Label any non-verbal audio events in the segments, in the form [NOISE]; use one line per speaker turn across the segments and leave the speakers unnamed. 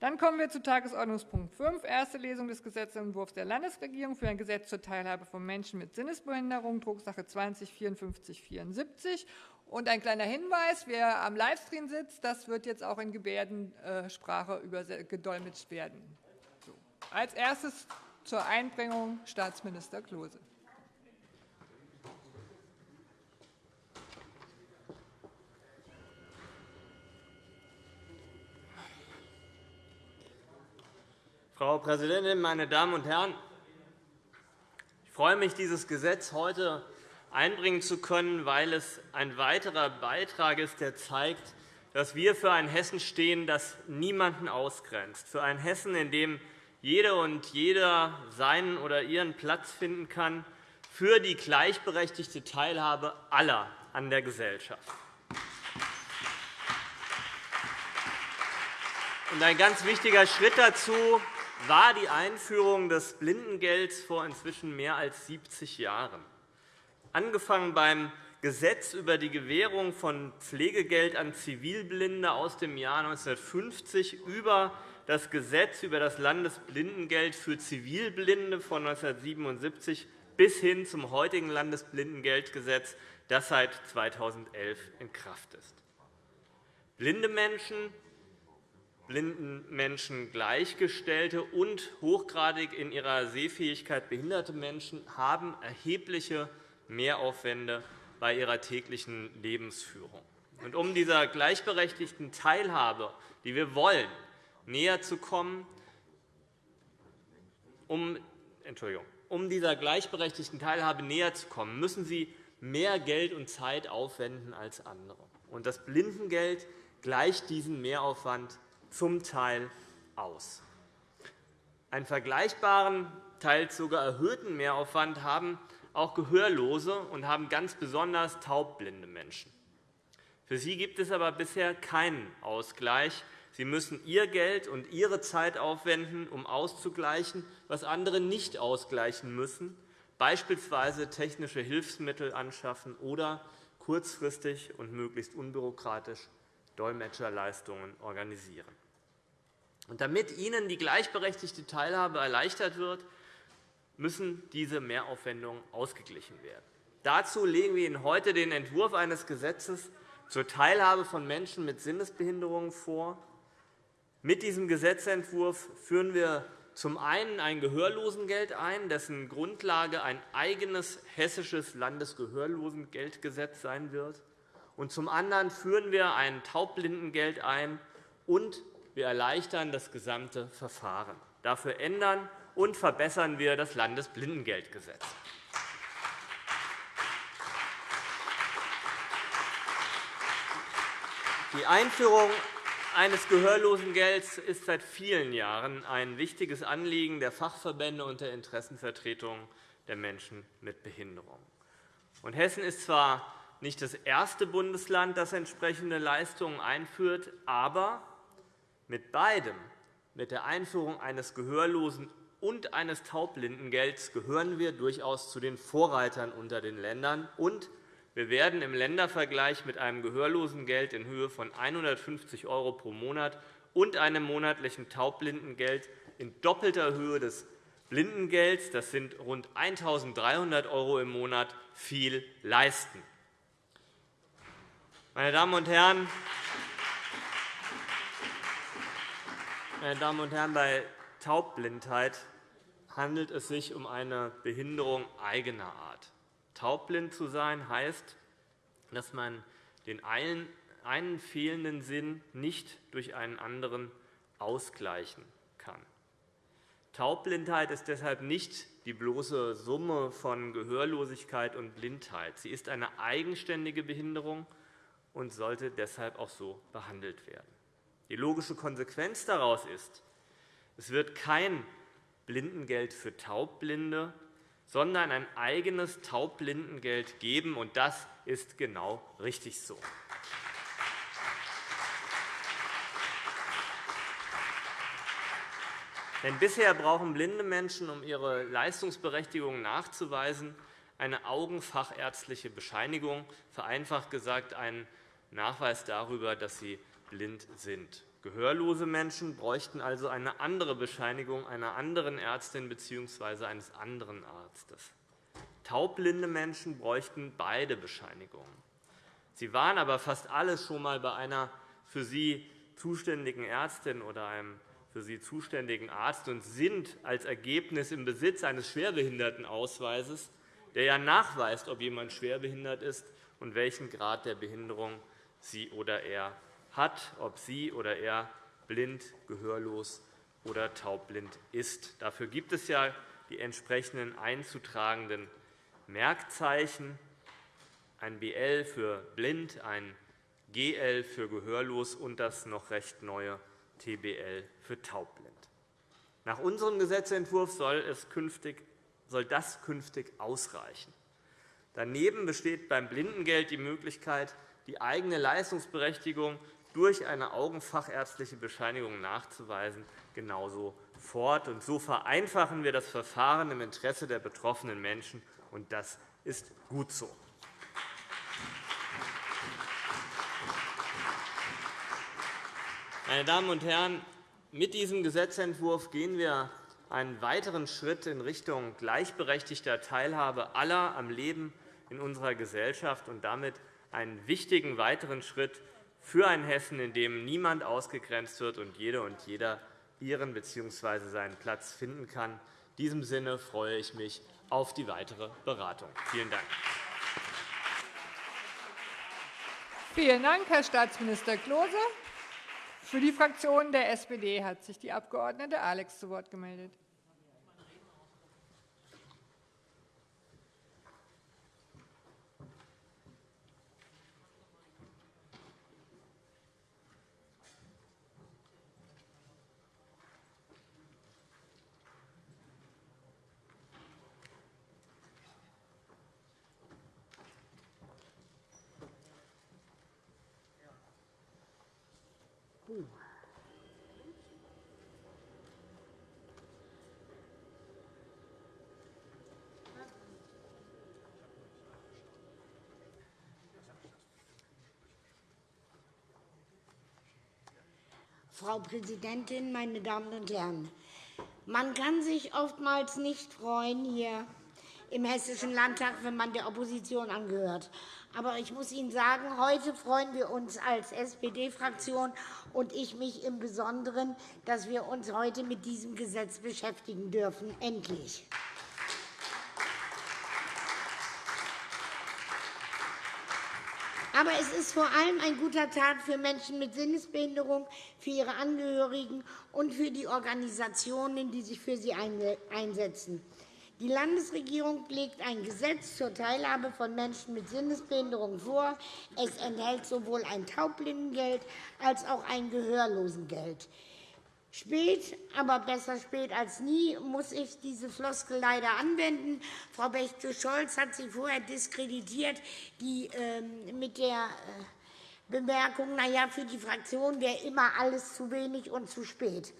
Dann kommen wir zu Tagesordnungspunkt 5, erste Lesung des Gesetzentwurfs der Landesregierung für ein Gesetz zur Teilhabe von Menschen mit Sinnesbehinderung, Drucksache 20 5474. Und ein kleiner Hinweis, wer am Livestream sitzt, das wird jetzt auch in Gebärdensprache gedolmetscht werden. So. Als erstes zur Einbringung Staatsminister Klose.
Frau Präsidentin, meine Damen und Herren! Ich freue mich, dieses Gesetz heute einbringen zu können, weil es ein weiterer Beitrag ist, der zeigt, dass wir für ein Hessen stehen, das niemanden ausgrenzt, für ein Hessen, in dem jede und jeder seinen oder ihren Platz finden kann, für die gleichberechtigte Teilhabe aller an der Gesellschaft. Ein ganz wichtiger Schritt dazu war die Einführung des Blindengelds vor inzwischen mehr als 70 Jahren. Angefangen beim Gesetz über die Gewährung von Pflegegeld an Zivilblinde aus dem Jahr 1950 über das Gesetz über das Landesblindengeld für Zivilblinde von 1977 bis hin zum heutigen Landesblindengeldgesetz, das seit 2011 in Kraft ist. Blinde Menschen blinden Menschen Gleichgestellte und hochgradig in ihrer Sehfähigkeit behinderte Menschen haben erhebliche Mehraufwände bei ihrer täglichen Lebensführung. Und um dieser gleichberechtigten Teilhabe, die wir wollen, näher zu kommen, um, Entschuldigung, um dieser gleichberechtigten Teilhabe näher zu kommen, müssen sie mehr Geld und Zeit aufwenden als andere. Und das Blindengeld gleicht diesen Mehraufwand zum Teil aus. Einen vergleichbaren, teils sogar erhöhten Mehraufwand haben auch Gehörlose und haben ganz besonders taubblinde Menschen. Für sie gibt es aber bisher keinen Ausgleich. Sie müssen ihr Geld und ihre Zeit aufwenden, um auszugleichen, was andere nicht ausgleichen müssen, beispielsweise technische Hilfsmittel anschaffen oder kurzfristig und möglichst unbürokratisch Dolmetscherleistungen organisieren. Und damit ihnen die gleichberechtigte Teilhabe erleichtert wird, müssen diese Mehraufwendungen ausgeglichen werden. Dazu legen wir Ihnen heute den Entwurf eines Gesetzes zur Teilhabe von Menschen mit Sinnesbehinderungen vor. Mit diesem Gesetzentwurf führen wir zum einen ein Gehörlosengeld ein, dessen Grundlage ein eigenes hessisches Landesgehörlosengeldgesetz sein wird. Und zum anderen führen wir ein Taubblindengeld ein und wir erleichtern das gesamte Verfahren. Dafür ändern und verbessern wir das Landesblindengeldgesetz. Die Einführung eines Gehörlosengelds ist seit vielen Jahren ein wichtiges Anliegen der Fachverbände und der Interessenvertretungen der Menschen mit Behinderung. Hessen ist zwar nicht das erste Bundesland, das entsprechende Leistungen einführt, aber mit beidem, mit der Einführung eines Gehörlosen- und eines Taubblindengelds, gehören wir durchaus zu den Vorreitern unter den Ländern. Und wir werden im Ländervergleich mit einem Gehörlosengeld in Höhe von 150 € pro Monat und einem monatlichen Taubblindengeld in doppelter Höhe des Blindengelds, das sind rund 1.300 € im Monat, viel leisten. Meine Damen und Herren, Meine Damen und Herren, bei Taubblindheit handelt es sich um eine Behinderung eigener Art. Taubblind zu sein heißt, dass man den einen fehlenden Sinn nicht durch einen anderen ausgleichen kann. Taubblindheit ist deshalb nicht die bloße Summe von Gehörlosigkeit und Blindheit. Sie ist eine eigenständige Behinderung und sollte deshalb auch so behandelt werden. Die logische Konsequenz daraus ist, es wird kein Blindengeld für Taubblinde, sondern ein eigenes Taubblindengeld geben. Und das ist genau richtig so. Denn bisher brauchen blinde Menschen, um ihre Leistungsberechtigung nachzuweisen, eine augenfachärztliche Bescheinigung, vereinfacht gesagt einen Nachweis darüber, dass sie blind sind. Gehörlose Menschen bräuchten also eine andere Bescheinigung einer anderen Ärztin bzw. eines anderen Arztes. Taubblinde Menschen bräuchten beide Bescheinigungen. Sie waren aber fast alle schon einmal bei einer für sie zuständigen Ärztin oder einem für sie zuständigen Arzt und sind als Ergebnis im Besitz eines Schwerbehindertenausweises, der ja nachweist, ob jemand schwerbehindert ist und welchen Grad der Behinderung sie oder er hat, ob sie oder er blind, gehörlos oder taubblind ist. Dafür gibt es ja die entsprechenden einzutragenden Merkzeichen, ein BL für blind, ein GL für gehörlos und das noch recht neue TBL für taubblind. Nach unserem Gesetzentwurf soll, es künftig, soll das künftig ausreichen. Daneben besteht beim Blindengeld die Möglichkeit, die eigene Leistungsberechtigung durch eine augenfachärztliche Bescheinigung nachzuweisen, genauso fort. Und so vereinfachen wir das Verfahren im Interesse der betroffenen Menschen, und das ist gut so. Meine Damen und Herren, mit diesem Gesetzentwurf gehen wir einen weiteren Schritt in Richtung gleichberechtigter Teilhabe aller am Leben in unserer Gesellschaft und damit einen wichtigen weiteren Schritt für ein Hessen, in dem niemand ausgegrenzt wird und jede und jeder ihren bzw. seinen Platz finden kann. In diesem Sinne freue ich mich auf die weitere Beratung. Vielen Dank.
Vielen Dank, Herr Staatsminister Klose. Für die Fraktion der SPD hat sich die Abg. Alex zu Wort gemeldet.
Frau Präsidentin, meine Damen und Herren! Man kann sich oftmals nicht freuen hier im Hessischen Landtag, wenn man der Opposition angehört. Aber ich muss Ihnen sagen, heute freuen wir uns als SPD-Fraktion und ich mich im Besonderen, dass wir uns heute mit diesem Gesetz beschäftigen dürfen. Endlich. Aber es ist vor allem ein guter Tag für Menschen mit Sinnesbehinderung, für ihre Angehörigen und für die Organisationen, die sich für sie einsetzen. Die Landesregierung legt ein Gesetz zur Teilhabe von Menschen mit Sinnesbehinderung vor. Es enthält sowohl ein Taubblindengeld als auch ein Gehörlosengeld. Spät, aber besser spät als nie, muss ich diese Floskel leider anwenden. Frau Bechtel-Scholz hat sie vorher diskreditiert, die ähm, mit der äh, Bemerkung, na ja, für die Fraktion wäre immer alles zu wenig und zu spät.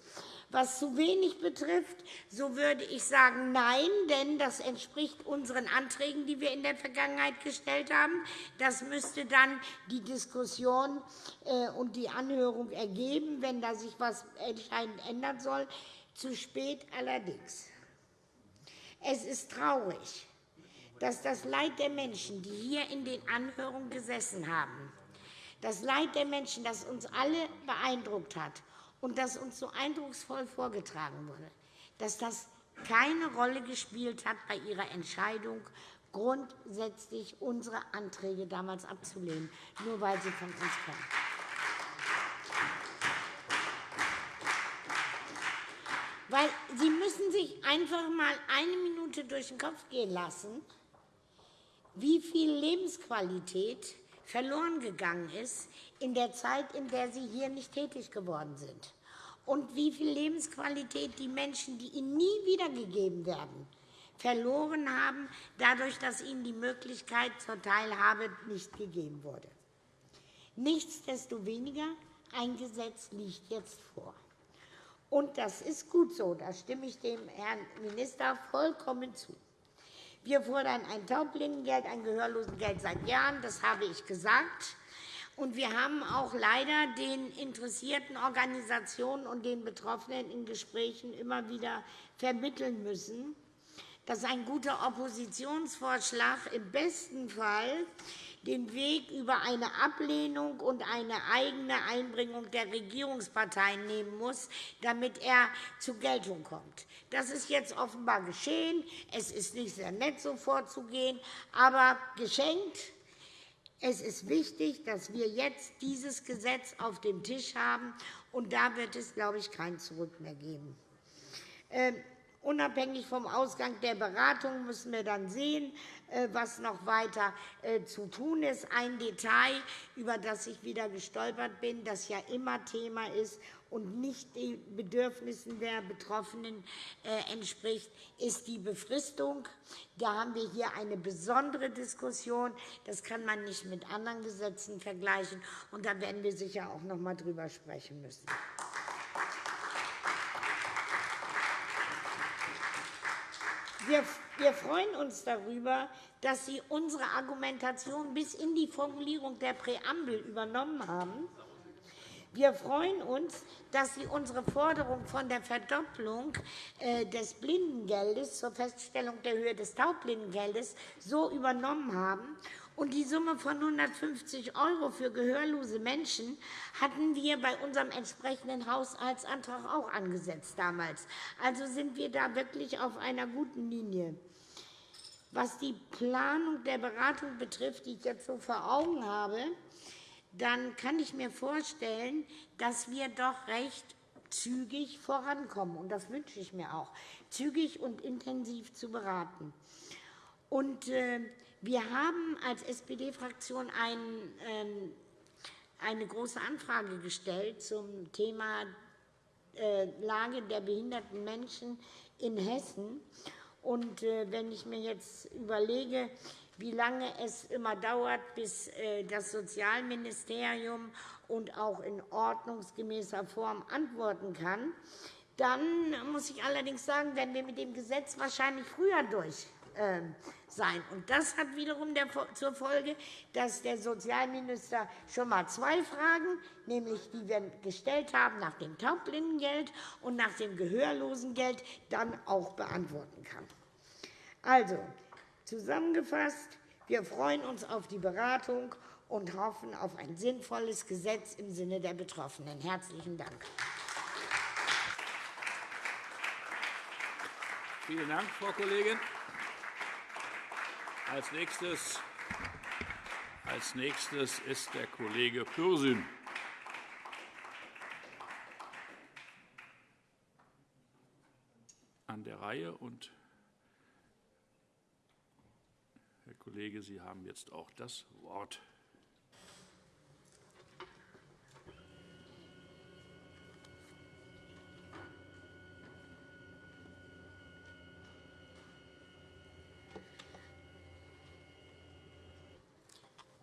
Was zu wenig betrifft, so würde ich sagen, nein, denn das entspricht unseren Anträgen, die wir in der Vergangenheit gestellt haben. Das müsste dann die Diskussion äh, und die Anhörung ergeben, wenn da sich etwas entscheidend ändern soll. Zu spät allerdings. Es ist traurig, dass das Leid der Menschen, die hier in den Anhörungen gesessen haben, das Leid der Menschen, das uns alle beeindruckt hat, und das uns so eindrucksvoll vorgetragen wurde, dass das keine Rolle gespielt hat bei ihrer Entscheidung, grundsätzlich unsere Anträge damals abzulehnen, nur weil sie von uns kommen. Weil Sie müssen sich einfach einmal eine Minute durch den Kopf gehen lassen, wie viel Lebensqualität verloren gegangen ist in der Zeit, in der Sie hier nicht tätig geworden sind. Und wie viel Lebensqualität die Menschen, die Ihnen nie wiedergegeben werden, verloren haben, dadurch, dass ihnen die Möglichkeit zur Teilhabe nicht gegeben wurde. Nichtsdestoweniger, ein Gesetz liegt jetzt vor. Und das ist gut so, da stimme ich dem Herrn Minister vollkommen zu. Wir fordern ein Taubblindengeld, ein Gehörlosengeld seit Jahren, das habe ich gesagt. Und wir haben auch leider den interessierten Organisationen und den Betroffenen in Gesprächen immer wieder vermitteln müssen, dass ein guter Oppositionsvorschlag im besten Fall den Weg über eine Ablehnung und eine eigene Einbringung der Regierungsparteien nehmen muss, damit er zur Geltung kommt. Das ist jetzt offenbar geschehen. Es ist nicht sehr nett, so vorzugehen, aber geschenkt. Es ist wichtig, dass wir jetzt dieses Gesetz auf dem Tisch haben, und da wird es, glaube ich, kein Zurück mehr geben. Ähm, Unabhängig vom Ausgang der Beratung müssen wir dann sehen, was noch weiter äh, zu tun ist. Ein Detail, über das ich wieder gestolpert bin, das ja immer Thema ist und nicht den Bedürfnissen der Betroffenen äh, entspricht, ist die Befristung. Da haben wir hier eine besondere Diskussion. Das kann man nicht mit anderen Gesetzen vergleichen. Und da werden wir sicher auch noch einmal drüber sprechen müssen. Wir, freuen uns darüber, dass Sie unsere Argumentation bis in die Formulierung der Präambel übernommen haben. Wir freuen uns, dass Sie unsere Forderung von der Verdopplung äh, des Blindengeldes zur Feststellung der Höhe des Taubblindengeldes so übernommen haben und die Summe von 150 € für gehörlose Menschen hatten wir bei unserem entsprechenden Haushaltsantrag auch angesetzt damals. Also sind wir da wirklich auf einer guten Linie. Was die Planung der Beratung betrifft, die ich jetzt so vor Augen habe, dann kann ich mir vorstellen, dass wir doch recht zügig vorankommen. Und das wünsche ich mir auch, zügig und intensiv zu beraten. Und äh, wir haben als SPD-Fraktion ähm, eine große Anfrage gestellt zum Thema äh, Lage der behinderten Menschen in Hessen. Und äh, wenn ich mir jetzt überlege, wie lange es immer dauert, bis äh, das Sozialministerium und auch in ordnungsgemäßer Form antworten kann, dann muss ich allerdings sagen, werden wir mit dem Gesetz wahrscheinlich früher durch ähm, sein. Und das hat wiederum zur Folge, dass der Sozialminister schon einmal zwei Fragen, nämlich die wir gestellt haben nach dem Taubblindengeld und nach dem Gehörlosengeld, dann auch beantworten kann. Also, zusammengefasst, wir freuen uns auf die Beratung und hoffen auf ein sinnvolles Gesetz im Sinne der Betroffenen. Herzlichen Dank.
Vielen Dank, Frau Kollegin. Als nächstes, als nächstes ist der Kollege Pürsün. an der Reihe. Und Herr Kollege, Sie haben jetzt auch das Wort.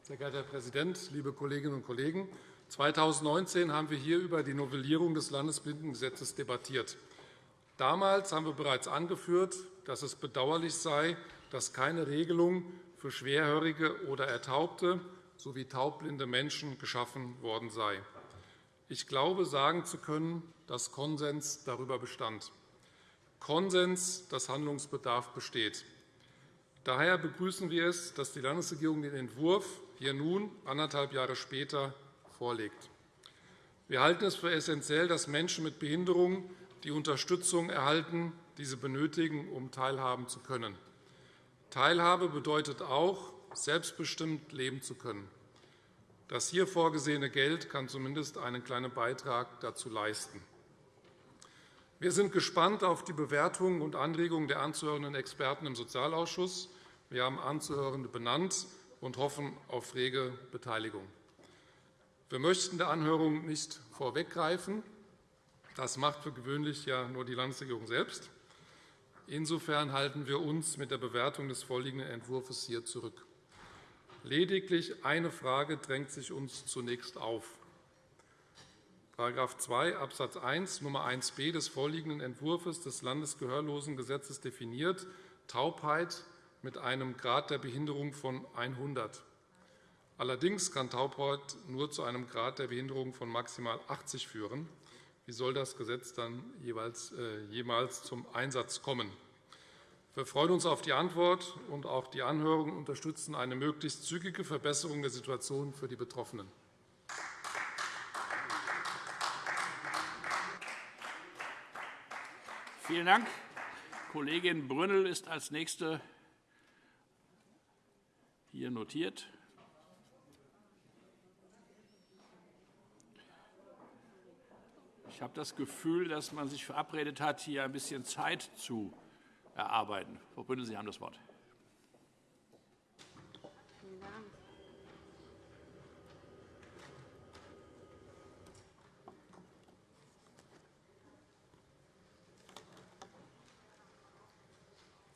Sehr geehrter Herr Präsident, liebe Kolleginnen und Kollegen! 2019 haben wir hier über die Novellierung des Landesblindengesetzes debattiert. Damals haben wir bereits angeführt, dass es bedauerlich sei, dass keine Regelung für schwerhörige oder ertaubte sowie taubblinde Menschen geschaffen worden sei. Ich glaube, sagen zu können, dass Konsens darüber bestand. Konsens, dass Handlungsbedarf besteht. Daher begrüßen wir es, dass die Landesregierung den Entwurf hier nun, anderthalb Jahre später, vorlegt. Wir halten es für essentiell, dass Menschen mit Behinderung die Unterstützung erhalten, die sie benötigen, um teilhaben zu können. Teilhabe bedeutet auch, selbstbestimmt leben zu können. Das hier vorgesehene Geld kann zumindest einen kleinen Beitrag dazu leisten. Wir sind gespannt auf die Bewertungen und Anregungen der anzuhörenden Experten im Sozialausschuss. Wir haben Anzuhörende benannt und hoffen auf rege Beteiligung. Wir möchten der Anhörung nicht vorweggreifen. Das macht für gewöhnlich ja nur die Landesregierung selbst. Insofern halten wir uns mit der Bewertung des vorliegenden Entwurfs hier zurück. Lediglich eine Frage drängt sich uns zunächst auf. § 2 Abs. 1 Nr. 1b des vorliegenden Entwurfs des Landesgehörlosengesetzes definiert Taubheit mit einem Grad der Behinderung von 100. Allerdings kann Taubheit nur zu einem Grad der Behinderung von maximal 80 führen. Wie soll das Gesetz dann jeweils, äh, jemals zum Einsatz kommen? Wir freuen uns auf die Antwort, und auch die Anhörung unterstützen eine möglichst zügige Verbesserung der Situation für die Betroffenen.
Vielen Dank. Kollegin Brünnel ist als Nächste hier notiert. Ich habe das Gefühl, dass man sich verabredet hat, hier ein bisschen Zeit zu erarbeiten. Frau Brünnel, Sie haben das Wort.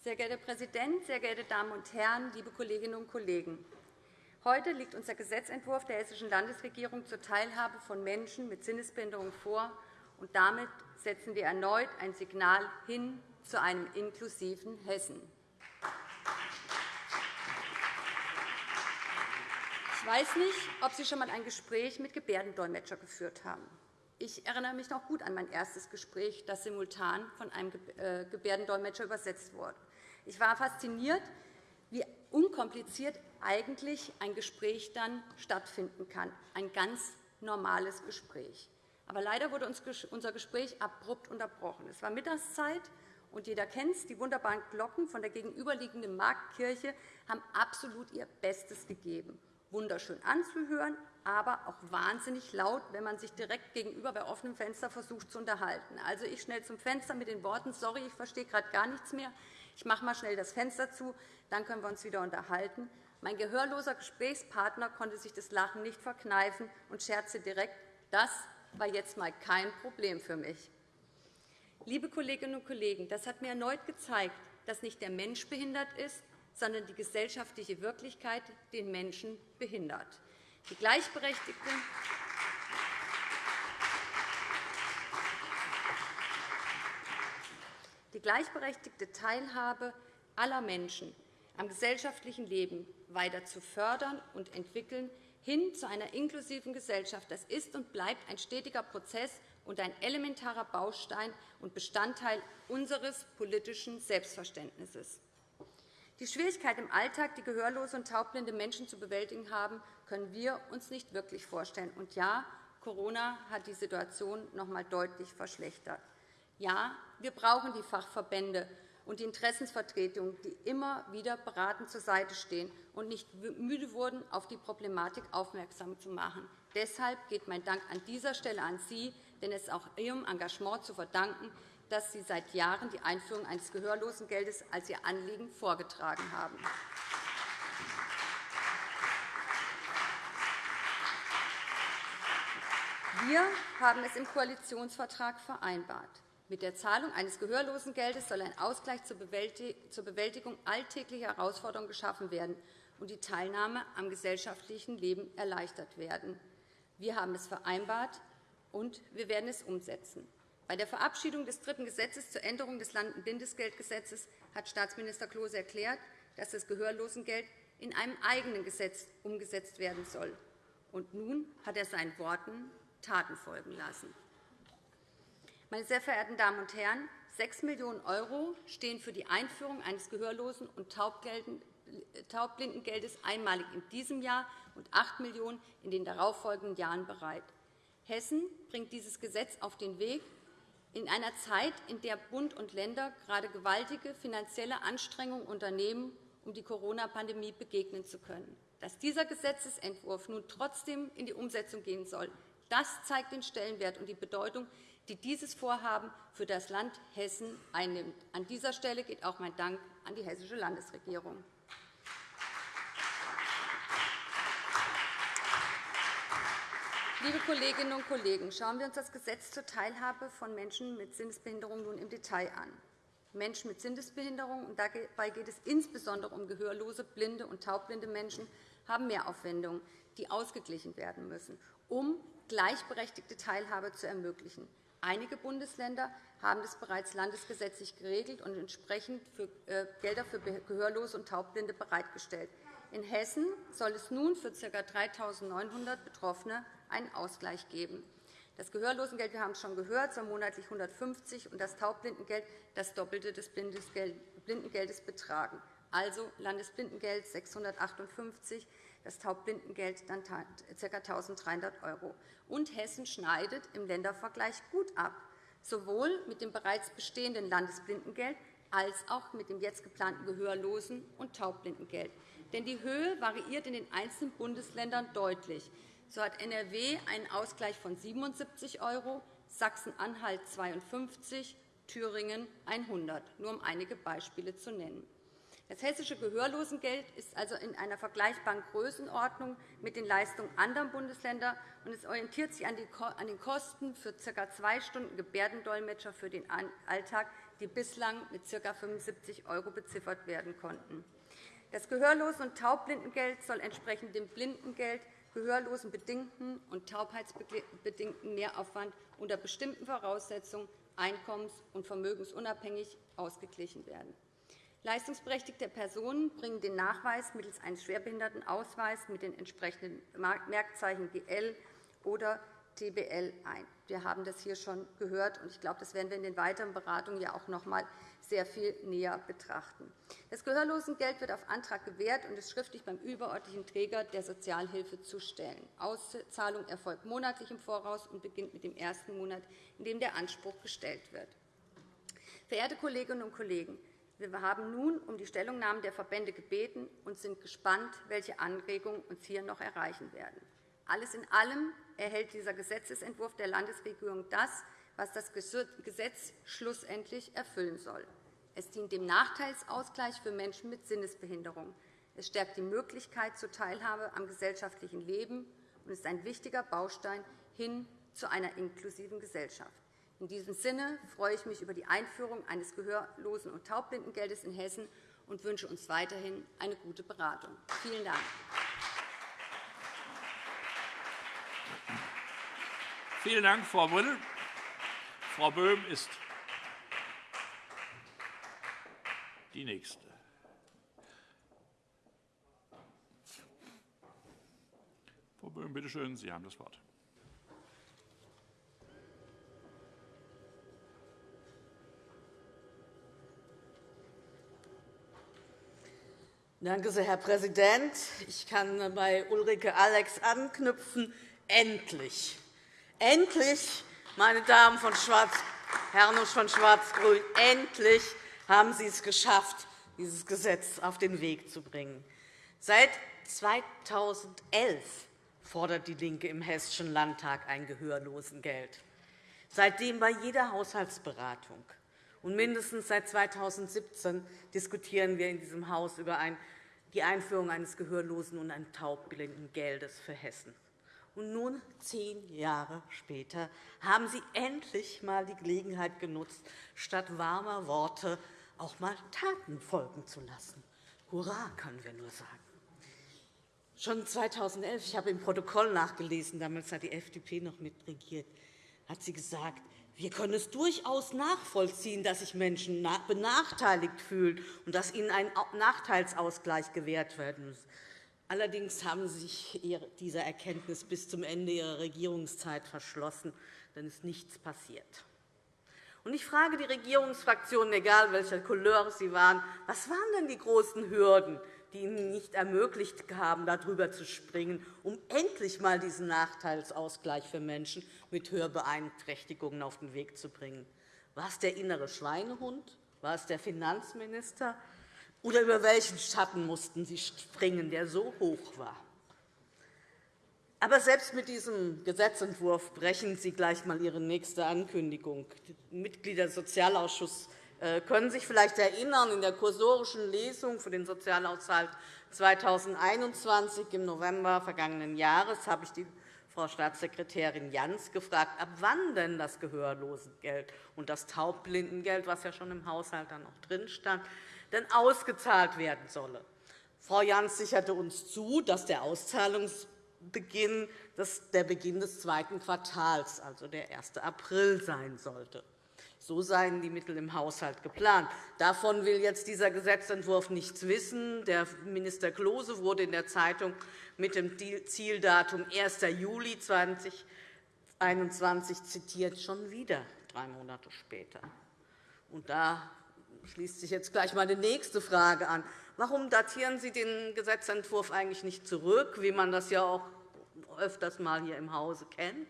Sehr geehrter Herr Präsident, sehr geehrte Damen und Herren, liebe Kolleginnen und Kollegen! Heute liegt unser Gesetzentwurf der Hessischen Landesregierung zur Teilhabe von Menschen mit Sinnesbehinderung vor, und damit setzen wir erneut ein Signal hin zu einem inklusiven Hessen. Ich weiß nicht, ob Sie schon einmal ein Gespräch mit Gebärdendolmetscher geführt haben. Ich erinnere mich noch gut an mein erstes Gespräch, das simultan von einem äh, Gebärdendolmetscher übersetzt wurde. Ich war fasziniert, wie unkompliziert eigentlich ein Gespräch dann stattfinden kann, ein ganz normales Gespräch. Aber leider wurde unser Gespräch abrupt unterbrochen. Es war Mittagszeit, und jeder kennt es. Die wunderbaren Glocken von der gegenüberliegenden Marktkirche haben absolut ihr Bestes gegeben. Wunderschön anzuhören, aber auch wahnsinnig laut, wenn man sich direkt gegenüber bei offenem Fenster versucht zu unterhalten. Also ich schnell zum Fenster mit den Worten, sorry, ich verstehe gerade gar nichts mehr. Ich mache mal schnell das Fenster zu, dann können wir uns wieder unterhalten. Mein gehörloser Gesprächspartner konnte sich das Lachen nicht verkneifen und scherzte direkt, das war jetzt mal kein Problem für mich. Liebe Kolleginnen und Kollegen, das hat mir erneut gezeigt, dass nicht der Mensch behindert ist, sondern die gesellschaftliche Wirklichkeit den Menschen behindert. Die gleichberechtigte die gleichberechtigte Teilhabe aller Menschen am gesellschaftlichen Leben weiter zu fördern und entwickeln, hin zu einer inklusiven Gesellschaft. Das ist und bleibt ein stetiger Prozess und ein elementarer Baustein und Bestandteil unseres politischen Selbstverständnisses. Die Schwierigkeit im Alltag, die gehörlose und taubblinde Menschen zu bewältigen haben, können wir uns nicht wirklich vorstellen. Und ja, Corona hat die Situation noch einmal deutlich verschlechtert. Ja, wir brauchen die Fachverbände und die Interessensvertretungen, die immer wieder beratend zur Seite stehen und nicht müde wurden, auf die Problematik aufmerksam zu machen. Deshalb geht mein Dank an dieser Stelle an Sie, denn es ist auch Ihrem Engagement zu verdanken, dass Sie seit Jahren die Einführung eines Gehörlosengeldes als Ihr Anliegen vorgetragen haben. Wir haben es im Koalitionsvertrag vereinbart. Mit der Zahlung eines Gehörlosengeldes soll ein Ausgleich zur Bewältigung alltäglicher Herausforderungen geschaffen werden und die Teilnahme am gesellschaftlichen Leben erleichtert werden. Wir haben es vereinbart, und wir werden es umsetzen. Bei der Verabschiedung des dritten Gesetzes zur Änderung des Landesbindesgeldgesetzes hat Staatsminister Klose erklärt, dass das Gehörlosengeld in einem eigenen Gesetz umgesetzt werden soll. Und nun hat er seinen Worten Taten folgen lassen. Meine sehr verehrten Damen und Herren, 6 Millionen € stehen für die Einführung eines Gehörlosen- und Taubblindengeldes einmalig in diesem Jahr und 8 Millionen € in den darauffolgenden Jahren bereit. Hessen bringt dieses Gesetz auf den Weg in einer Zeit, in der Bund und Länder gerade gewaltige finanzielle Anstrengungen unternehmen, um die Corona-Pandemie begegnen zu können. Dass dieser Gesetzentwurf nun trotzdem in die Umsetzung gehen soll, das zeigt den Stellenwert und die Bedeutung, die dieses Vorhaben für das Land Hessen einnimmt. An dieser Stelle geht auch mein Dank an die Hessische Landesregierung. Liebe Kolleginnen und Kollegen, schauen wir uns das Gesetz zur Teilhabe von Menschen mit Sinnesbehinderung nun im Detail an. Menschen mit Sinnesbehinderung, und dabei geht es insbesondere um gehörlose, blinde und taubblinde Menschen, haben Mehraufwendungen, die ausgeglichen werden müssen, um gleichberechtigte Teilhabe zu ermöglichen. Einige Bundesländer haben das bereits landesgesetzlich geregelt und entsprechend für äh, Gelder für Gehörlose und Taubblinde bereitgestellt. In Hessen soll es nun für ca. 3.900 Betroffene einen Ausgleich geben. Das Gehörlosengeld, wir haben es schon gehört, soll monatlich 150 und das Taubblindengeld das Doppelte des Blindengeldes betragen. Also Landesblindengeld 658, das Taubblindengeld dann ca. 1.300 €. Und Hessen schneidet im Ländervergleich gut ab, sowohl mit dem bereits bestehenden Landesblindengeld als auch mit dem jetzt geplanten Gehörlosen- und Taubblindengeld. Denn die Höhe variiert in den einzelnen Bundesländern deutlich. So hat NRW einen Ausgleich von 77 €, Sachsen-Anhalt 52 Thüringen 100, nur um einige Beispiele zu nennen. Das hessische Gehörlosengeld ist also in einer vergleichbaren Größenordnung mit den Leistungen anderer Bundesländer, und es orientiert sich an den Kosten für ca. zwei Stunden Gebärdendolmetscher für den Alltag, die bislang mit ca. 75 € beziffert werden konnten. Das Gehörlosen- und Taubblindengeld soll entsprechend dem Blindengeld gehörlosenbedingten und taubheitsbedingten Mehraufwand unter bestimmten Voraussetzungen einkommens- und vermögensunabhängig ausgeglichen werden. Leistungsberechtigte Personen bringen den Nachweis mittels eines Schwerbehindertenausweises mit den entsprechenden Merkzeichen GL oder TBL ein. Wir haben das hier schon gehört, und ich glaube, das werden wir in den weiteren Beratungen ja auch noch einmal sehr viel näher betrachten. Das Gehörlosengeld wird auf Antrag gewährt und ist schriftlich beim überörtlichen Träger der Sozialhilfe zu stellen. Auszahlung erfolgt monatlich im Voraus und beginnt mit dem ersten Monat, in dem der Anspruch gestellt wird. Verehrte Kolleginnen und Kollegen, wir haben nun um die Stellungnahmen der Verbände gebeten und sind gespannt, welche Anregungen uns hier noch erreichen werden. Alles in allem erhält dieser Gesetzentwurf der Landesregierung das, was das Gesetz schlussendlich erfüllen soll. Es dient dem Nachteilsausgleich für Menschen mit Sinnesbehinderung. Es stärkt die Möglichkeit zur Teilhabe am gesellschaftlichen Leben und ist ein wichtiger Baustein hin zu einer inklusiven Gesellschaft. In diesem Sinne freue ich mich über die Einführung eines Gehörlosen- und Taubblindengeldes in Hessen und wünsche uns weiterhin eine gute Beratung. Vielen Dank.
Vielen Dank, Frau Brünnel. Frau Böhm ist die Nächste. Frau Böhm, bitte schön, Sie haben das Wort.
Danke sehr, Herr Präsident. Ich kann bei Ulrike Alex anknüpfen. Endlich, endlich, meine Damen von Schwarz, Herren von Schwarz-Grün, endlich haben Sie es geschafft, dieses Gesetz auf den Weg zu bringen. Seit 2011 fordert DIE LINKE im Hessischen Landtag ein Gehörlosengeld. Seitdem bei jeder Haushaltsberatung. Und mindestens seit 2017 diskutieren wir in diesem Haus über die Einführung eines Gehörlosen- und eines Taubblindengeldes für Hessen. Und nun, zehn Jahre später, haben Sie endlich einmal die Gelegenheit genutzt, statt warmer Worte auch einmal Taten folgen zu lassen. Hurra, können wir nur sagen. Schon 2011, ich habe im Protokoll nachgelesen, damals hat die FDP noch mitregiert, hat sie gesagt, wir können es durchaus nachvollziehen, dass sich Menschen benachteiligt fühlen und dass ihnen ein Nachteilsausgleich gewährt werden muss. Allerdings haben Sie sich dieser Erkenntnis bis zum Ende Ihrer Regierungszeit verschlossen, denn es ist nichts passiert. Ich frage die Regierungsfraktionen, egal welcher Couleur sie waren, was waren denn die großen Hürden, die Ihnen nicht ermöglicht haben, darüber zu springen, um endlich einmal diesen Nachteilsausgleich für Menschen mit Hörbeeinträchtigungen auf den Weg zu bringen? War es der innere Schweinehund? War es der Finanzminister? Oder über welchen Schatten mussten Sie springen, der so hoch war? Aber selbst mit diesem Gesetzentwurf brechen Sie gleich einmal Ihre nächste Ankündigung. Die Mitglieder des Sozialausschusses äh, können sich vielleicht erinnern, in der kursorischen Lesung für den Sozialhaushalt 2021 im November vergangenen Jahres habe ich die Frau Staatssekretärin Jans gefragt, ab wann denn das Gehörlosengeld und das Taubblindengeld, was ja schon im Haushalt dann auch drin stand, denn ausgezahlt werden solle. Frau Jans sicherte uns zu, dass der Auszahlungsbeginn der Beginn des zweiten Quartals, also der 1. April, sein sollte. So seien die Mittel im Haushalt geplant. Davon will jetzt dieser Gesetzentwurf nichts wissen. Der Minister Klose wurde in der Zeitung mit dem Zieldatum 1. Juli 2021 zitiert, schon wieder drei Monate später. Und da schließt sich jetzt gleich meine nächste Frage an. Warum datieren Sie den Gesetzentwurf eigentlich nicht zurück, wie man das ja auch öfters mal hier im Hause kennt?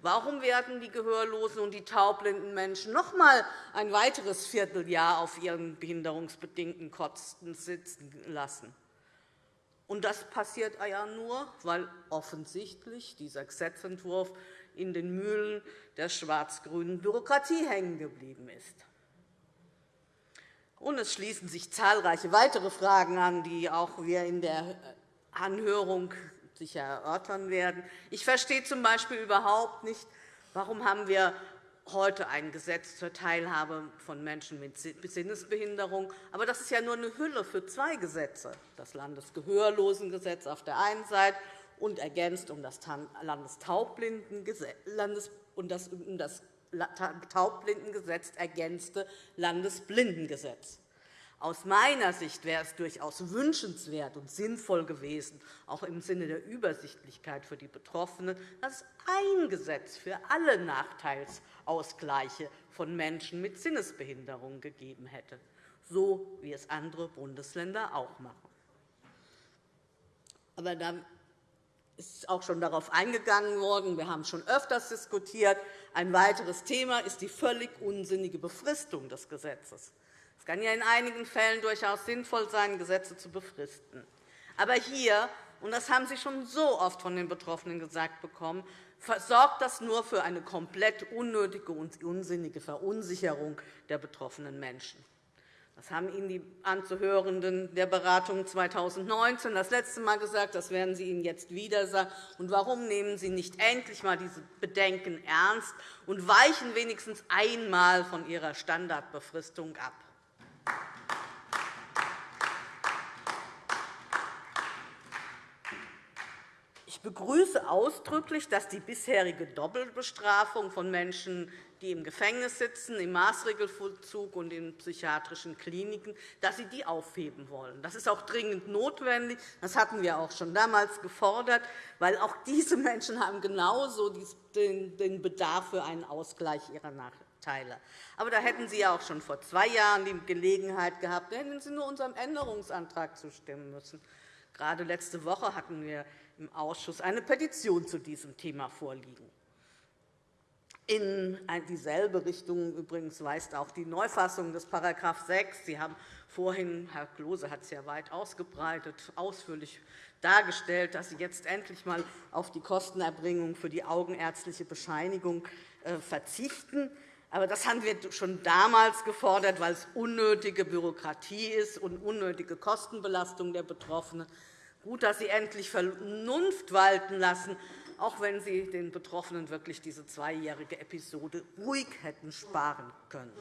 Warum werden die gehörlosen und die taubblinden Menschen noch einmal ein weiteres Vierteljahr auf ihren behinderungsbedingten Kosten sitzen lassen? Und das passiert ja nur, weil offensichtlich dieser Gesetzentwurf in den Mühlen der schwarz-grünen Bürokratie hängen geblieben ist. Und es schließen sich zahlreiche weitere Fragen an, die auch wir in der Anhörung sicher erörtern werden. Ich verstehe z. B. überhaupt nicht, warum haben wir heute ein Gesetz zur Teilhabe von Menschen mit Sinnesbehinderung. Aber das ist ja nur eine Hülle für zwei Gesetze, das Landesgehörlosengesetz auf der einen Seite und ergänzt um das Landestaubblindengesetz und das Taubblindengesetz ergänzte Landesblindengesetz. Aus meiner Sicht wäre es durchaus wünschenswert und sinnvoll gewesen, auch im Sinne der Übersichtlichkeit für die Betroffenen, dass ein Gesetz für alle Nachteilsausgleiche von Menschen mit Sinnesbehinderung gegeben hätte, so wie es andere Bundesländer auch machen. Aber ist auch schon darauf eingegangen worden. Wir haben schon öfters diskutiert. Ein weiteres Thema ist die völlig unsinnige Befristung des Gesetzes. Es kann ja in einigen Fällen durchaus sinnvoll sein, Gesetze zu befristen. Aber hier, und das haben Sie schon so oft von den Betroffenen gesagt bekommen, sorgt das nur für eine komplett unnötige und unsinnige Verunsicherung der betroffenen Menschen. Das haben Ihnen die Anzuhörenden der Beratung 2019 das letzte Mal gesagt. Das werden Sie Ihnen jetzt wieder sagen. Und warum nehmen Sie nicht endlich einmal diese Bedenken ernst und weichen wenigstens einmal von Ihrer Standardbefristung ab? Ich begrüße ausdrücklich, dass die bisherige Doppelbestrafung von Menschen, die im Gefängnis sitzen, im Maßregelvollzug und in psychiatrischen Kliniken, dass Sie die aufheben wollen. Das ist auch dringend notwendig. Das hatten wir auch schon damals gefordert, weil auch diese Menschen haben genauso den Bedarf für einen Ausgleich ihrer Nachteile. Aber da hätten Sie ja auch schon vor zwei Jahren die Gelegenheit gehabt, da hätten Sie nur unserem Änderungsantrag zustimmen müssen. Gerade letzte Woche hatten wir im Ausschuss eine Petition zu diesem Thema vorliegen. In dieselbe Richtung übrigens weist auch die Neufassung des § 6. Sie haben vorhin, Herr Klose hat es ja weit ausgebreitet, ausführlich dargestellt, dass Sie jetzt endlich einmal auf die Kostenerbringung für die augenärztliche Bescheinigung äh, verzichten. Aber das haben wir schon damals gefordert, weil es unnötige Bürokratie ist und unnötige Kostenbelastung der Betroffenen. Gut, dass Sie endlich Vernunft walten lassen auch wenn Sie den Betroffenen wirklich diese zweijährige Episode ruhig hätten sparen können.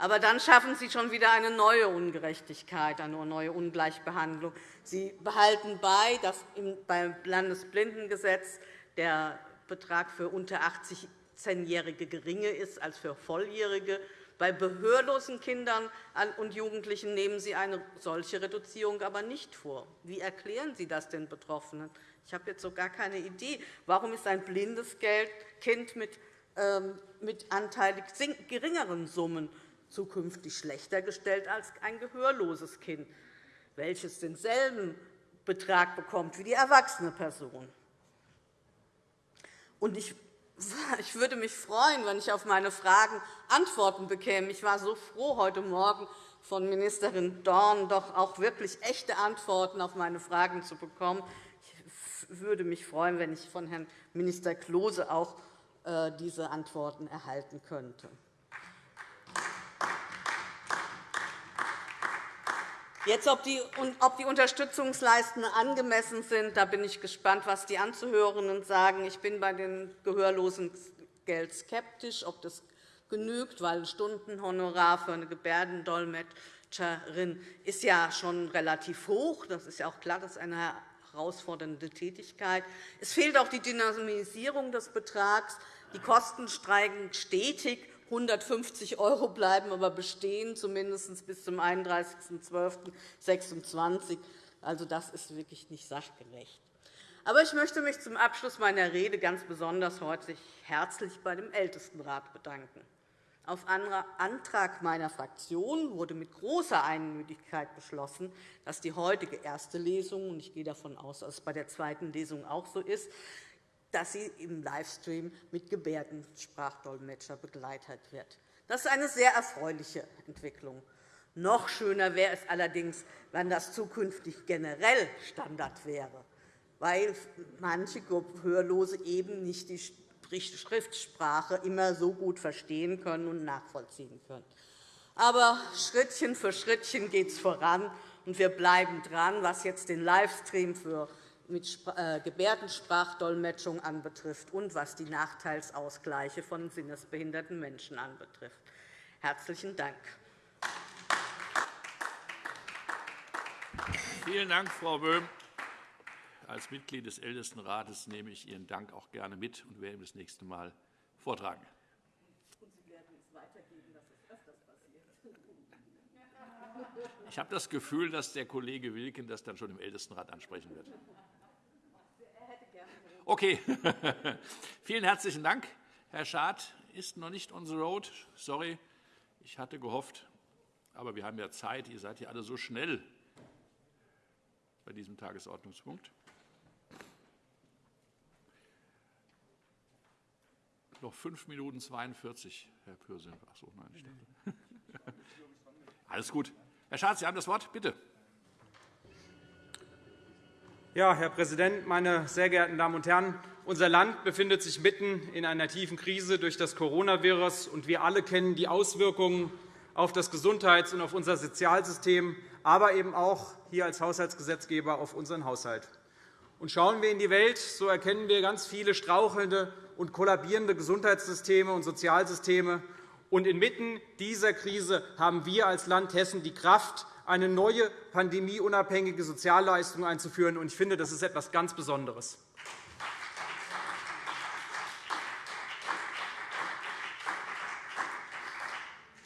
Aber dann schaffen Sie schon wieder eine neue Ungerechtigkeit, eine neue Ungleichbehandlung. Sie behalten bei, dass beim Landesblindengesetz der Betrag für unter 18-Jährige geringer ist als für Volljährige. Bei behörlosen Kindern und Jugendlichen nehmen Sie eine solche Reduzierung aber nicht vor. Wie erklären Sie das den Betroffenen? Ich habe jetzt so gar keine Idee. Warum ist ein blindes Kind mit, ähm, mit anteilig geringeren Summen zukünftig schlechter gestellt als ein gehörloses Kind, welches denselben Betrag bekommt wie die erwachsene Person? Und ich [LAUGHS] ich würde mich freuen, wenn ich auf meine Fragen Antworten bekäme. Ich war so froh, heute Morgen von Ministerin Dorn doch auch wirklich echte Antworten auf meine Fragen zu bekommen. Ich würde mich freuen, wenn ich von Herrn Minister Klose auch äh, diese Antworten erhalten könnte. Jetzt, ob die, Unterstützungsleisten angemessen sind, da bin ich gespannt, was die Anzuhörenden sagen. Ich bin bei dem Gehörlosengeld skeptisch, ob das genügt, weil ein Stundenhonorar für eine Gebärdendolmetscherin ist ja schon relativ hoch. Das ist ja auch klar, das ist eine herausfordernde Tätigkeit. Es fehlt auch die Dynamisierung des Betrags. Die Kosten steigen stetig. 150 € bleiben aber bestehen, zumindest bis zum 31.12.2026. Also, das ist wirklich nicht sachgerecht. Aber ich möchte mich zum Abschluss meiner Rede ganz besonders herzlich bei dem Ältestenrat bedanken. Auf Antrag meiner Fraktion wurde mit großer Einmütigkeit beschlossen, dass die heutige erste Lesung, und ich gehe davon aus, dass es bei der zweiten Lesung auch so ist, dass sie im Livestream mit Gebärdensprachdolmetscher begleitet wird. Das ist eine sehr erfreuliche Entwicklung. Noch schöner wäre es allerdings, wenn das zukünftig generell Standard wäre, weil manche Hörlose eben nicht die Schriftsprache immer so gut verstehen können und nachvollziehen können. Aber Schrittchen für Schrittchen geht es voran, und wir bleiben dran, was jetzt den Livestream für mit äh, Gebärdensprachdolmetschung anbetrifft und was die Nachteilsausgleiche von sinnesbehinderten Menschen anbetrifft. Herzlichen Dank.
Vielen Dank, Frau Böhm. Als Mitglied des Ältestenrates nehme ich Ihren Dank auch gerne mit und werde ihn das nächste Mal vortragen. Ich habe das Gefühl, dass der Kollege Wilken das dann schon im Ältestenrat ansprechen wird. Okay, [LAUGHS] vielen herzlichen Dank. Herr Schad ist noch nicht on the road. Sorry, ich hatte gehofft, aber wir haben ja Zeit. Ihr seid ja alle so schnell bei diesem Tagesordnungspunkt. Noch 5 Minuten 42, Herr Pürsün. Ach so, nein, ich dachte. [LAUGHS] Alles gut. Herr Schatz, Sie haben das Wort. Bitte.
Ja, Herr Präsident, meine sehr geehrten Damen und Herren! Unser Land befindet sich mitten in einer tiefen Krise durch das Coronavirus, und wir alle kennen die Auswirkungen auf das Gesundheits- und auf unser Sozialsystem, aber eben auch hier als Haushaltsgesetzgeber auf unseren Haushalt. Und schauen wir in die Welt, so erkennen wir ganz viele strauchelnde und kollabierende Gesundheitssysteme und Sozialsysteme. Und inmitten dieser Krise haben wir als Land Hessen die Kraft, eine neue pandemieunabhängige Sozialleistung einzuführen. Ich finde, das ist etwas ganz Besonderes.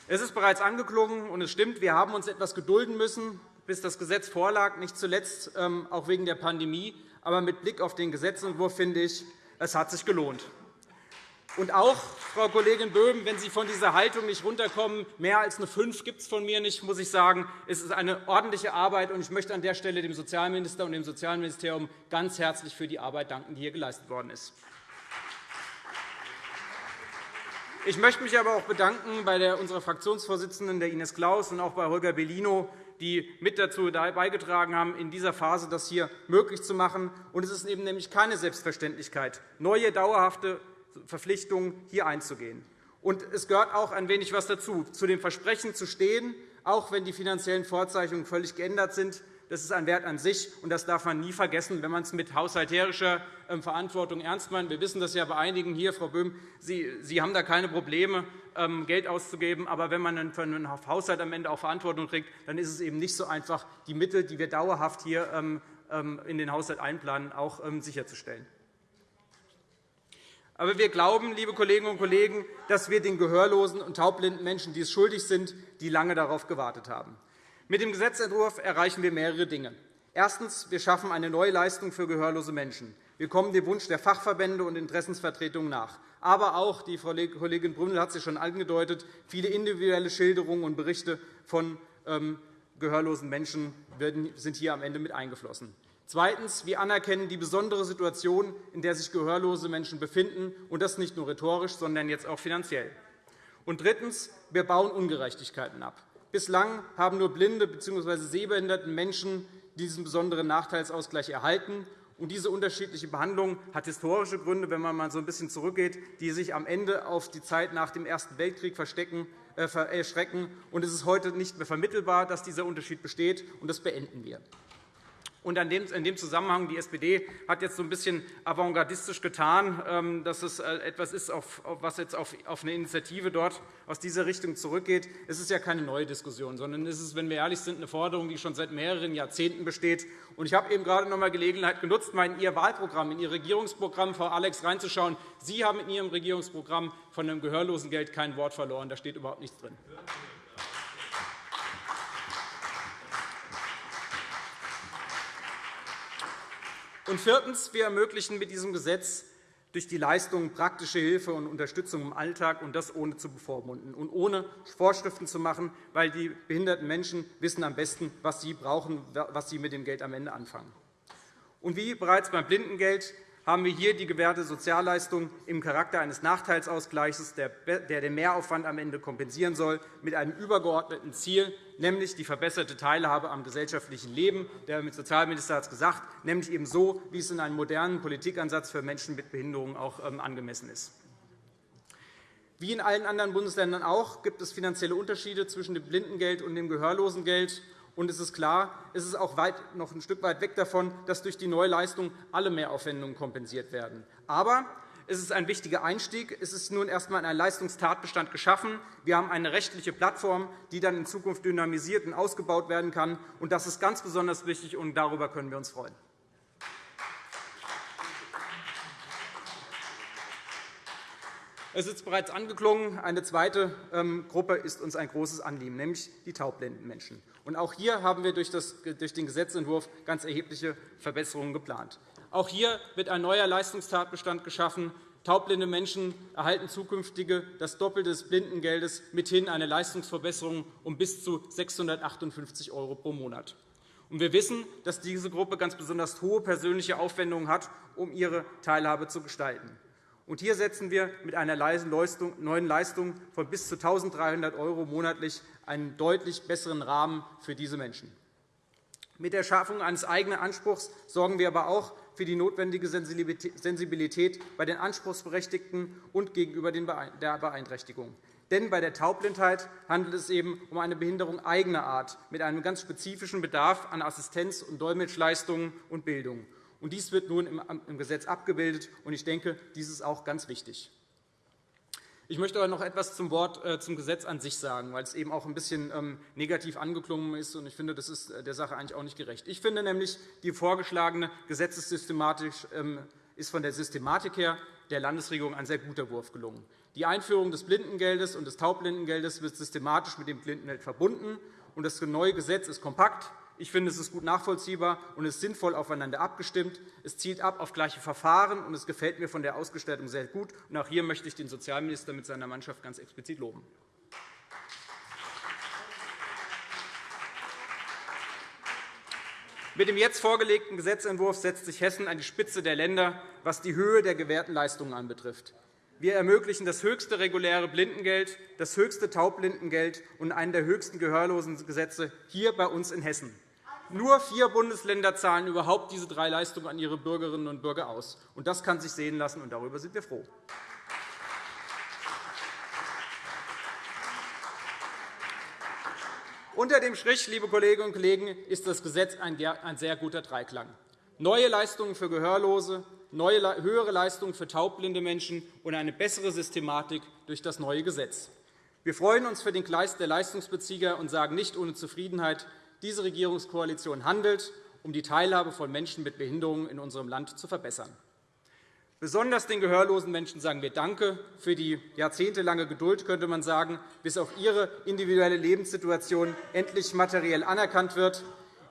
Es ist bereits angeklungen, und es stimmt, wir haben uns etwas gedulden müssen, bis das Gesetz vorlag, nicht zuletzt ähm, auch wegen der Pandemie. Aber mit Blick auf den Gesetzentwurf finde ich, es hat sich gelohnt. Und auch, Frau Kollegin Böhm, wenn Sie von dieser Haltung nicht runterkommen, mehr als eine 5 gibt es von mir nicht, muss ich sagen, es ist eine ordentliche Arbeit. Und ich möchte an der Stelle dem Sozialminister und dem Sozialministerium ganz herzlich für die Arbeit danken, die hier geleistet worden ist. Ich möchte mich aber auch bedanken bei unserer Fraktionsvorsitzenden, der Ines Claus, und auch bei Holger Bellino, die mit dazu beigetragen haben, in dieser Phase das hier möglich zu machen. Und es ist eben nämlich keine Selbstverständlichkeit, neue dauerhafte Verpflichtungen hier einzugehen. Und es gehört auch ein wenig was dazu, zu dem Versprechen zu stehen, auch wenn die finanziellen Vorzeichnungen völlig geändert sind. Das ist ein Wert an sich, und das darf man nie vergessen, wenn man es mit haushalterischer ähm, Verantwortung ernst meint. Wir wissen das ja bei einigen hier, Frau Böhm. Sie, Sie haben da keine Probleme, ähm, Geld auszugeben. Aber wenn man für einen Haushalt am Ende auch Verantwortung trägt, dann ist es eben nicht so einfach, die Mittel, die wir dauerhaft hier ähm, in den Haushalt einplanen, auch sicherzustellen. Aber wir glauben, liebe Kolleginnen und Kollegen, dass wir den gehörlosen und taubblinden Menschen dies schuldig sind, die lange darauf gewartet haben. Mit dem Gesetzentwurf erreichen wir mehrere Dinge. Erstens. Wir schaffen eine neue Leistung für gehörlose Menschen. Wir kommen dem Wunsch der Fachverbände und Interessensvertretungen nach. Aber auch, die Frau Kollegin Brünnel hat es schon angedeutet, viele individuelle Schilderungen und Berichte von ähm, gehörlosen Menschen sind hier am Ende mit eingeflossen. Zweitens. Wir anerkennen die besondere Situation, in der sich gehörlose Menschen befinden, und das nicht nur rhetorisch, sondern jetzt auch finanziell. Und drittens. Wir bauen Ungerechtigkeiten ab. Bislang haben nur blinde bzw. sehbehinderte Menschen diesen besonderen Nachteilsausgleich erhalten. Und diese unterschiedliche Behandlung hat historische Gründe, wenn man mal so ein bisschen zurückgeht, die sich am Ende auf die Zeit nach dem Ersten Weltkrieg verstecken, äh, erschrecken. Und es ist heute nicht mehr vermittelbar, dass dieser Unterschied besteht, und das beenden wir. Und in dem Zusammenhang, die SPD hat jetzt so ein bisschen avantgardistisch getan, ähm, dass es äh, etwas ist, was jetzt auf eine Initiative dort aus dieser Richtung zurückgeht. Es ist ja keine neue Diskussion, sondern es ist, wenn wir ehrlich sind, eine Forderung, die schon seit mehreren Jahrzehnten besteht. Und ich habe eben gerade noch einmal Gelegenheit genutzt, mal in Ihr Wahlprogramm, in Ihr Regierungsprogramm, Frau Alex, reinzuschauen. Sie haben in Ihrem Regierungsprogramm von dem Gehörlosengeld kein Wort verloren. Da steht überhaupt nichts drin. Und viertens. Wir ermöglichen mit diesem Gesetz durch die Leistung praktische Hilfe und Unterstützung im Alltag, und das ohne zu bevormunden und ohne Vorschriften zu machen, weil die behinderten Menschen wissen am besten, was sie brauchen, was sie mit dem Geld am Ende anfangen. Und wie bereits beim Blindengeld haben wir hier die gewährte Sozialleistung im Charakter eines Nachteilsausgleichs, der den Mehraufwand am Ende kompensieren soll, mit einem übergeordneten Ziel, nämlich die verbesserte Teilhabe am gesellschaftlichen Leben. Der Sozialminister hat es gesagt, nämlich eben so, wie es in einem modernen Politikansatz für Menschen mit Behinderungen auch ähm, angemessen ist. Wie in allen anderen Bundesländern auch gibt es finanzielle Unterschiede zwischen dem Blindengeld und dem Gehörlosengeld. Und es ist klar, es ist auch weit, noch ein Stück weit weg davon, dass durch die neue Leistung alle Mehraufwendungen kompensiert werden. Aber es ist ein wichtiger Einstieg. Es ist nun erst einmal ein Leistungstatbestand geschaffen. Wir haben eine rechtliche Plattform, die dann in Zukunft dynamisiert und ausgebaut werden kann. Und das ist ganz besonders wichtig, und darüber können wir uns freuen. Es ist bereits angeklungen. Eine zweite ähm, Gruppe ist uns ein großes Anliegen, nämlich die taubblinden Menschen. auch hier haben wir durch den Gesetzentwurf ganz erhebliche Verbesserungen geplant. Auch hier wird ein neuer Leistungstatbestand geschaffen. Taubblinde Menschen erhalten zukünftige das Doppelte des Blindengeldes, mithin eine Leistungsverbesserung um bis zu 658 € pro Monat. Wir wissen, dass diese Gruppe ganz besonders hohe persönliche Aufwendungen hat, um ihre Teilhabe zu gestalten. Und hier setzen wir mit einer neuen Leistung von bis zu 1.300 € monatlich einen deutlich besseren Rahmen für diese Menschen. Mit der Schaffung eines eigenen Anspruchs sorgen wir aber auch für die notwendige Sensibilität bei den Anspruchsberechtigten und gegenüber der Beeinträchtigung. Denn bei der Taubblindheit handelt es eben um eine Behinderung eigener Art mit einem ganz spezifischen Bedarf an Assistenz- und Dolmetschleistungen und Bildung. Dies wird nun im Gesetz abgebildet. und Ich denke, dies ist auch ganz wichtig. Ich möchte aber noch etwas zum, Wort, äh, zum Gesetz an sich sagen, weil es eben auch ein bisschen ähm, negativ angeklungen ist. und Ich finde, das ist äh, der Sache eigentlich auch nicht gerecht. Ich finde nämlich, die vorgeschlagene Gesetzessystematik ähm, ist von der Systematik her der Landesregierung ein sehr guter Wurf gelungen. Die Einführung des Blindengeldes und des Taubblindengeldes wird systematisch mit dem Blindengeld verbunden. und Das neue Gesetz ist kompakt, ich finde, es ist gut nachvollziehbar und ist sinnvoll aufeinander abgestimmt. Es zielt ab auf gleiche Verfahren, und es gefällt mir von der Ausgestaltung sehr gut. Und auch hier möchte ich den Sozialminister mit seiner Mannschaft ganz explizit loben. Mit dem jetzt vorgelegten Gesetzentwurf setzt sich Hessen an die Spitze der Länder, was die Höhe der gewährten Leistungen anbetrifft. Wir ermöglichen das höchste reguläre Blindengeld, das höchste Taubblindengeld und einen der höchsten Gehörlosengesetze hier bei uns in Hessen. Nur vier Bundesländer zahlen überhaupt diese drei Leistungen an ihre Bürgerinnen und Bürger aus. Das kann sich sehen lassen, und darüber sind wir froh. Unter dem Strich, liebe Kolleginnen und Kollegen, ist das Gesetz ein sehr guter Dreiklang. Neue Leistungen für Gehörlose, neue, höhere Leistungen für taubblinde Menschen und eine bessere Systematik durch das neue Gesetz. Wir freuen uns für den Gleis der Leistungsbezieher und sagen nicht ohne Zufriedenheit, diese Regierungskoalition handelt, um die Teilhabe von Menschen mit Behinderungen in unserem Land zu verbessern. Besonders den gehörlosen Menschen sagen wir Danke für die jahrzehntelange Geduld, könnte man sagen, bis auch ihre individuelle Lebenssituation endlich materiell anerkannt wird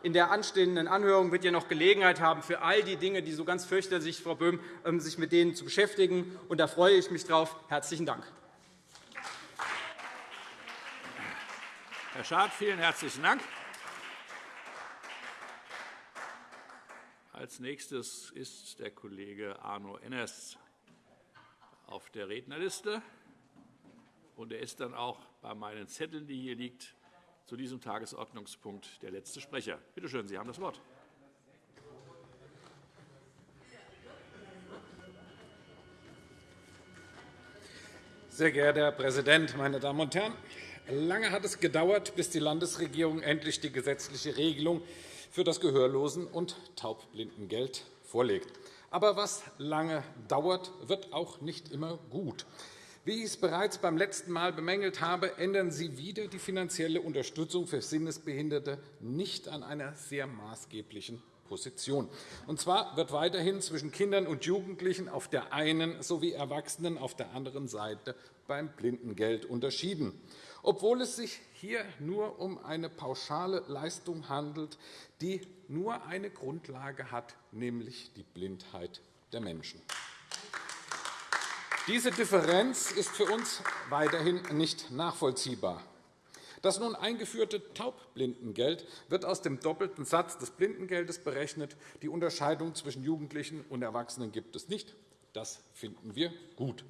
in der anstehenden Anhörung wird ja noch Gelegenheit haben, für all die Dinge, die so ganz fürchterlich, Frau Böhm, ähm, sich mit denen zu beschäftigen. Und da freue ich mich drauf. Herzlichen Dank.
Herr Schad, vielen herzlichen Dank. Als nächstes ist der Kollege Arno Enners auf der Rednerliste. Und er ist dann auch bei meinen Zetteln, die hier liegen, zu diesem Tagesordnungspunkt der letzte Sprecher. Bitte schön, Sie haben das Wort.
Sehr geehrter Herr Präsident, meine Damen und Herren! Lange hat es gedauert, bis die Landesregierung endlich die gesetzliche Regelung für das Gehörlosen- und Taubblindengeld vorlegt. Aber was lange dauert, wird auch nicht immer gut. Wie ich es bereits beim letzten Mal bemängelt habe, ändern Sie wieder die finanzielle Unterstützung für Sinnesbehinderte nicht an einer sehr maßgeblichen Position. Und zwar wird weiterhin zwischen Kindern und Jugendlichen auf der einen sowie Erwachsenen auf der anderen Seite beim Blindengeld unterschieden, obwohl es sich hier nur um eine pauschale Leistung handelt, die nur eine Grundlage hat, nämlich die Blindheit der Menschen. Diese Differenz ist für uns weiterhin nicht nachvollziehbar. Das nun eingeführte Taubblindengeld wird aus dem doppelten Satz des Blindengeldes berechnet. Die Unterscheidung zwischen Jugendlichen und Erwachsenen gibt es nicht. Das finden wir gut.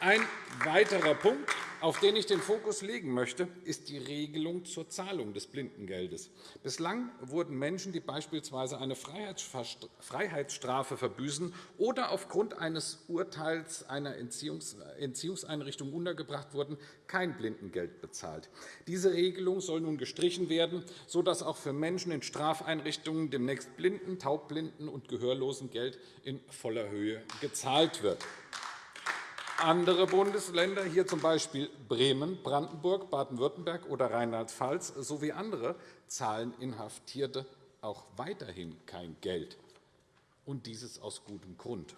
Ein weiterer Punkt, auf den ich den Fokus legen möchte, ist die Regelung zur Zahlung des Blindengeldes. Bislang wurden Menschen, die beispielsweise eine Freiheitsstrafe verbüßen oder aufgrund eines Urteils einer Entziehungseinrichtung untergebracht wurden, kein Blindengeld bezahlt. Diese Regelung soll nun gestrichen werden, sodass auch für Menschen in Strafeinrichtungen demnächst Blinden-, Taubblinden- und Gehörlosengeld in voller Höhe gezahlt wird. Andere Bundesländer, hier z.B. Bremen, Brandenburg, Baden-Württemberg oder Rheinland-Pfalz sowie andere, zahlen Inhaftierte auch weiterhin kein Geld, und dieses aus gutem Grund.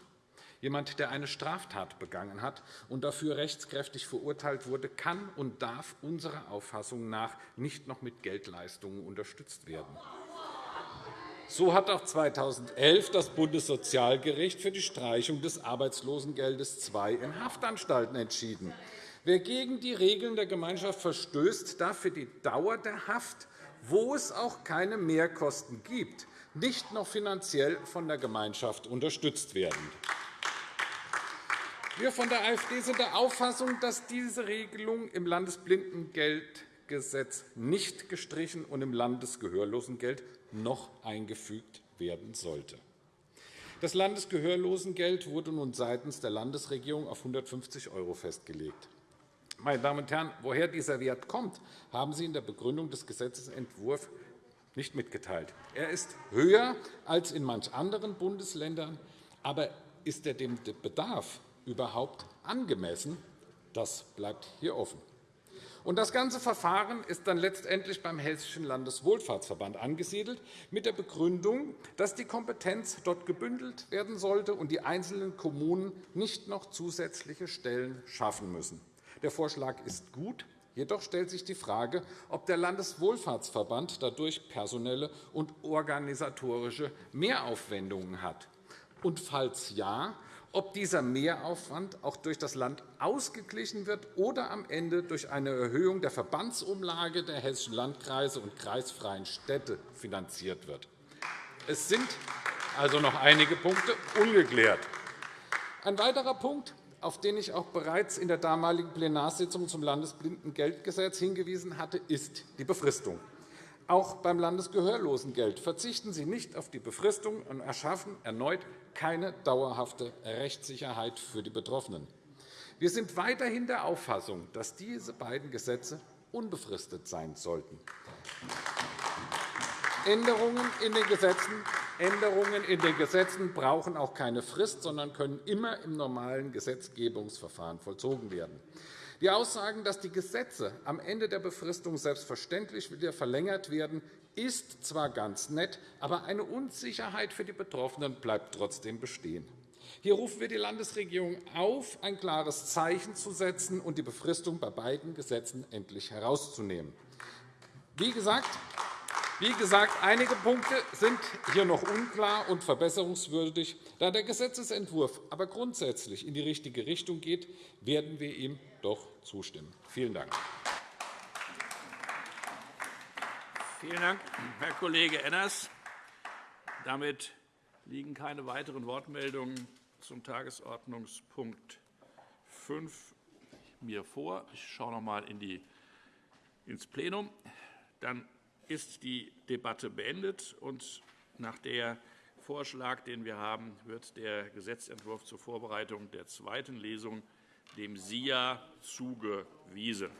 Jemand, der eine Straftat begangen hat und dafür rechtskräftig verurteilt wurde, kann und darf unserer Auffassung nach nicht noch mit Geldleistungen unterstützt werden. So hat auch 2011 das Bundessozialgericht für die Streichung des Arbeitslosengeldes II in Haftanstalten entschieden. Wer gegen die Regeln der Gemeinschaft verstößt, darf für die Dauer der Haft, wo es auch keine Mehrkosten gibt, nicht noch finanziell von der Gemeinschaft unterstützt werden. Wir von der AfD sind der Auffassung, dass diese Regelung im Landesblindengeldgesetz nicht gestrichen und im Landesgehörlosengeld noch eingefügt werden sollte. Das Landesgehörlosengeld wurde nun seitens der Landesregierung auf 150 € festgelegt. Meine Damen und Herren, woher dieser Wert kommt, haben Sie in der Begründung des Gesetzentwurfs nicht mitgeteilt. Er ist höher als in manch anderen Bundesländern, aber ist er dem Bedarf überhaupt angemessen? Das bleibt hier offen. Und das ganze Verfahren ist dann letztendlich beim Hessischen Landeswohlfahrtsverband angesiedelt, mit der Begründung, dass die Kompetenz dort gebündelt werden sollte und die einzelnen Kommunen nicht noch zusätzliche Stellen schaffen müssen. Der Vorschlag ist gut. Jedoch stellt sich die Frage, ob der Landeswohlfahrtsverband dadurch personelle und organisatorische Mehraufwendungen hat. Und falls ja, ob dieser Mehraufwand auch durch das Land ausgeglichen wird oder am Ende durch eine Erhöhung der Verbandsumlage der hessischen Landkreise und kreisfreien Städte finanziert wird. Es sind also noch einige Punkte ungeklärt. Ein weiterer Punkt, auf den ich auch bereits in der damaligen Plenarsitzung zum Landesblindengeldgesetz hingewiesen hatte, ist die Befristung. Auch beim Landesgehörlosengeld verzichten Sie nicht auf die Befristung und erschaffen erneut keine dauerhafte Rechtssicherheit für die Betroffenen. Wir sind weiterhin der Auffassung, dass diese beiden Gesetze unbefristet sein sollten. Änderungen in den Gesetzen Änderungen in den Gesetzen brauchen auch keine Frist, sondern können immer im normalen Gesetzgebungsverfahren vollzogen werden. Die Aussagen, dass die Gesetze am Ende der Befristung selbstverständlich wieder verlängert werden, ist zwar ganz nett, aber eine Unsicherheit für die Betroffenen bleibt trotzdem bestehen. Hier rufen wir die Landesregierung auf, ein klares Zeichen zu setzen und die Befristung bei beiden Gesetzen endlich herauszunehmen. Wie gesagt, wie gesagt, einige Punkte sind hier noch unklar und verbesserungswürdig. Da der Gesetzentwurf aber grundsätzlich in die richtige Richtung geht, werden wir ihm doch zustimmen. Vielen Dank.
Vielen Dank, Herr Kollege Enners. Damit liegen keine weiteren Wortmeldungen zum Tagesordnungspunkt 5 mir vor. Ich schaue noch einmal in ins Plenum. Dann ist die Debatte beendet. und Nach dem Vorschlag, den wir haben, wird der Gesetzentwurf zur Vorbereitung der zweiten Lesung dem SIA zugewiesen.